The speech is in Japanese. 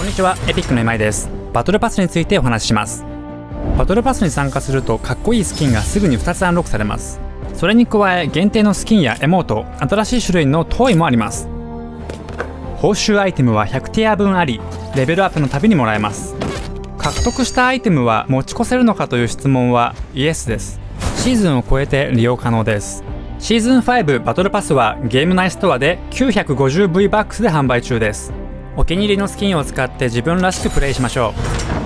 こんにちは、エピックの今井です。バトルパスについてお話しします。バトルパスに参加するとかっこいいスキンがすぐに2つアンロックされます。それに加え、限定のスキンやエモート、新しい種類のトイもあります。報酬アイテムは100ティア分あり、レベルアップのたびにもらえます。獲得したアイテムは持ち越せるのかという質問はイエスです。シーズンを超えて利用可能です。シーズン5バトルパスはゲーム内ストアで 950V バックスで販売中です。お気に入りのスキンを使って自分らしくプレイしましょう。